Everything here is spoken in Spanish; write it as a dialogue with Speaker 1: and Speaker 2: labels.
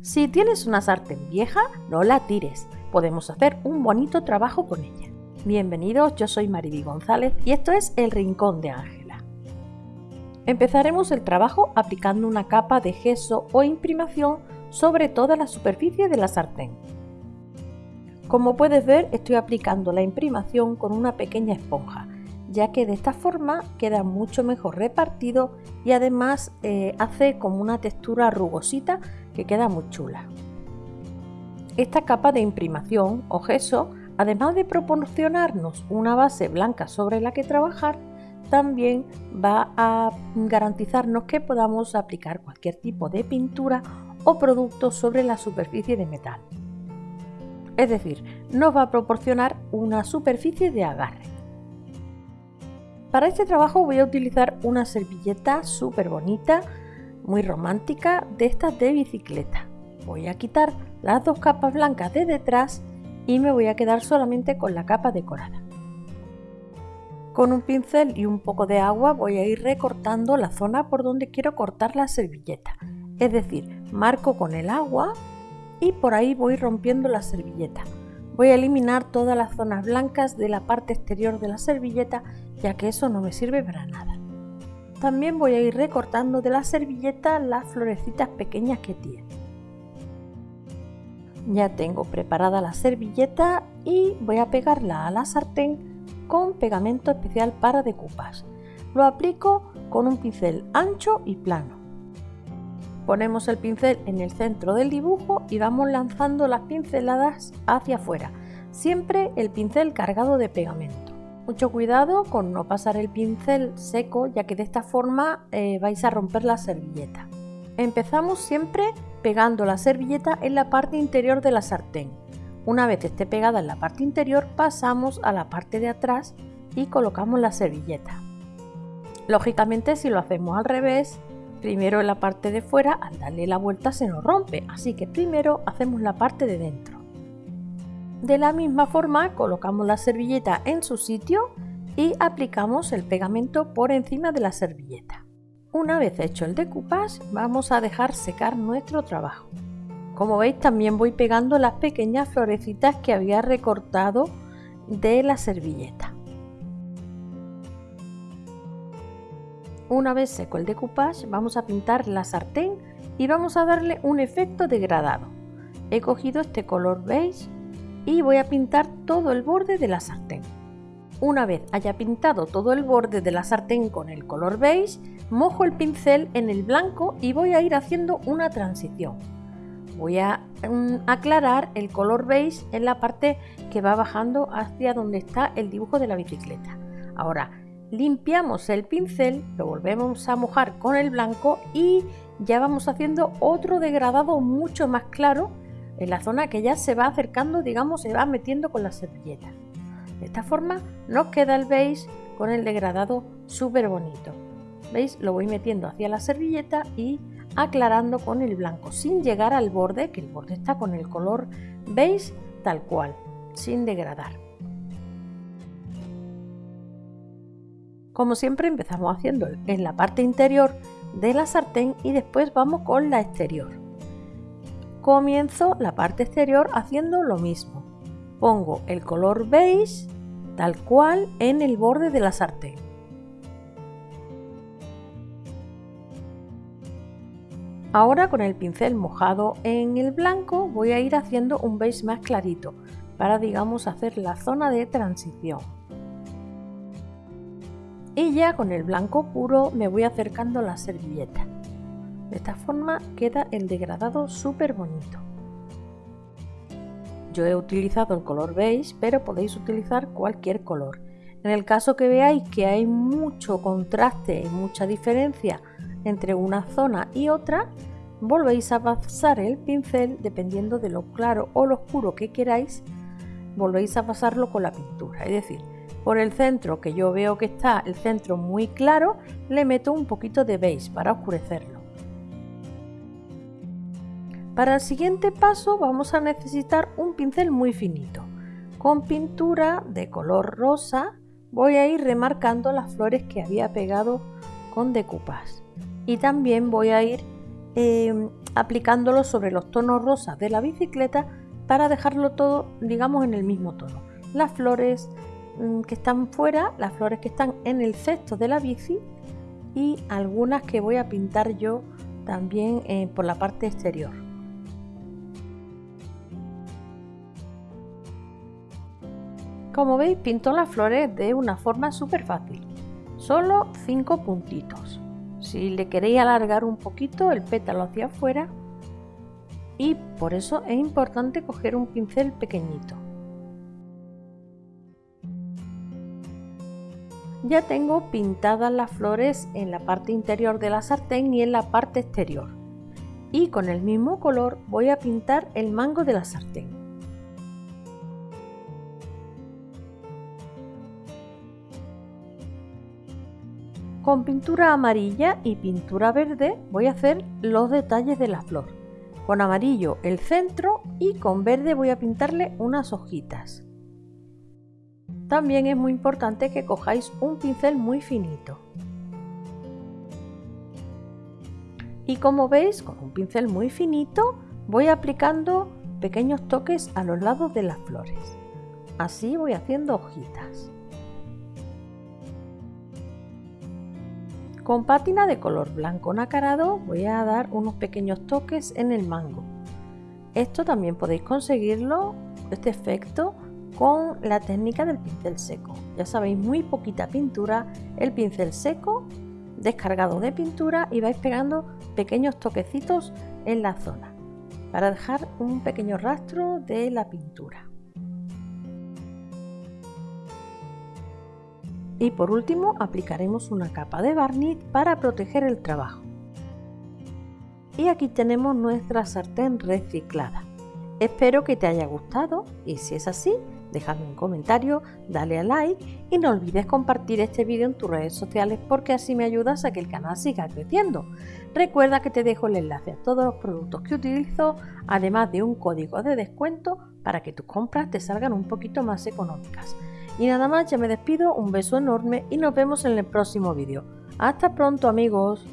Speaker 1: Si tienes una sartén vieja, no la tires. Podemos hacer un bonito trabajo con ella. Bienvenidos, yo soy Mariby González y esto es El Rincón de Ángela. Empezaremos el trabajo aplicando una capa de gesso o imprimación sobre toda la superficie de la sartén. Como puedes ver, estoy aplicando la imprimación con una pequeña esponja, ya que de esta forma queda mucho mejor repartido y además eh, hace como una textura rugosita que queda muy chula. Esta capa de imprimación o gesso, además de proporcionarnos una base blanca sobre la que trabajar, también va a garantizarnos que podamos aplicar cualquier tipo de pintura o producto sobre la superficie de metal. Es decir, nos va a proporcionar una superficie de agarre. Para este trabajo voy a utilizar una servilleta súper bonita muy romántica de estas de bicicleta. Voy a quitar las dos capas blancas de detrás y me voy a quedar solamente con la capa decorada. Con un pincel y un poco de agua voy a ir recortando la zona por donde quiero cortar la servilleta. Es decir, marco con el agua y por ahí voy rompiendo la servilleta. Voy a eliminar todas las zonas blancas de la parte exterior de la servilleta ya que eso no me sirve para nada. También voy a ir recortando de la servilleta las florecitas pequeñas que tiene. Ya tengo preparada la servilleta y voy a pegarla a la sartén con pegamento especial para decoupage. Lo aplico con un pincel ancho y plano. Ponemos el pincel en el centro del dibujo y vamos lanzando las pinceladas hacia afuera, siempre el pincel cargado de pegamento. Mucho cuidado con no pasar el pincel seco ya que de esta forma eh, vais a romper la servilleta. Empezamos siempre pegando la servilleta en la parte interior de la sartén. Una vez esté pegada en la parte interior pasamos a la parte de atrás y colocamos la servilleta. Lógicamente si lo hacemos al revés, primero en la parte de fuera al darle la vuelta se nos rompe, así que primero hacemos la parte de dentro. De la misma forma colocamos la servilleta en su sitio y aplicamos el pegamento por encima de la servilleta. Una vez hecho el decoupage vamos a dejar secar nuestro trabajo. Como veis también voy pegando las pequeñas florecitas que había recortado de la servilleta. Una vez seco el decoupage vamos a pintar la sartén y vamos a darle un efecto degradado. He cogido este color beige y voy a pintar todo el borde de la sartén. Una vez haya pintado todo el borde de la sartén con el color beige, mojo el pincel en el blanco y voy a ir haciendo una transición. Voy a mm, aclarar el color beige en la parte que va bajando hacia donde está el dibujo de la bicicleta. Ahora limpiamos el pincel, lo volvemos a mojar con el blanco y ya vamos haciendo otro degradado mucho más claro en la zona que ya se va acercando, digamos, se va metiendo con la servilleta. De esta forma nos queda el beige con el degradado súper bonito. ¿Veis? Lo voy metiendo hacia la servilleta y aclarando con el blanco, sin llegar al borde, que el borde está con el color beige tal cual, sin degradar. Como siempre empezamos haciendo en la parte interior de la sartén y después vamos con la exterior comienzo la parte exterior haciendo lo mismo. Pongo el color beige tal cual en el borde de la sartén. Ahora con el pincel mojado en el blanco voy a ir haciendo un beige más clarito para digamos hacer la zona de transición. Y ya con el blanco puro me voy acercando la servilleta. De esta forma queda el degradado súper bonito. Yo he utilizado el color beige, pero podéis utilizar cualquier color. En el caso que veáis que hay mucho contraste y mucha diferencia entre una zona y otra, volvéis a pasar el pincel dependiendo de lo claro o lo oscuro que queráis, volvéis a pasarlo con la pintura. Es decir, por el centro que yo veo que está el centro muy claro, le meto un poquito de beige para oscurecerlo. Para el siguiente paso vamos a necesitar un pincel muy finito. Con pintura de color rosa voy a ir remarcando las flores que había pegado con decoupage. Y también voy a ir em, aplicándolo sobre los tonos rosas de la bicicleta para dejarlo todo, digamos, en el mismo tono. Las flores mm, que están fuera, las flores que están en el cesto de la bici y algunas que voy a pintar yo también eh, por la parte exterior. Como veis pinto las flores de una forma súper fácil, solo 5 puntitos. Si le queréis alargar un poquito el pétalo hacia afuera y por eso es importante coger un pincel pequeñito. Ya tengo pintadas las flores en la parte interior de la sartén y en la parte exterior. Y con el mismo color voy a pintar el mango de la sartén. Con pintura amarilla y pintura verde voy a hacer los detalles de la flor. Con amarillo el centro y con verde voy a pintarle unas hojitas. También es muy importante que cojáis un pincel muy finito. Y como veis, con un pincel muy finito voy aplicando pequeños toques a los lados de las flores. Así voy haciendo hojitas. Con pátina de color blanco nacarado voy a dar unos pequeños toques en el mango. Esto también podéis conseguirlo, este efecto, con la técnica del pincel seco. Ya sabéis, muy poquita pintura, el pincel seco, descargado de pintura y vais pegando pequeños toquecitos en la zona para dejar un pequeño rastro de la pintura. Y por último aplicaremos una capa de barniz para proteger el trabajo. Y aquí tenemos nuestra sartén reciclada. Espero que te haya gustado y si es así, déjame un comentario, dale a like y no olvides compartir este vídeo en tus redes sociales porque así me ayudas a que el canal siga creciendo. Recuerda que te dejo el enlace a todos los productos que utilizo, además de un código de descuento para que tus compras te salgan un poquito más económicas. Y nada más, ya me despido, un beso enorme y nos vemos en el próximo vídeo. Hasta pronto amigos.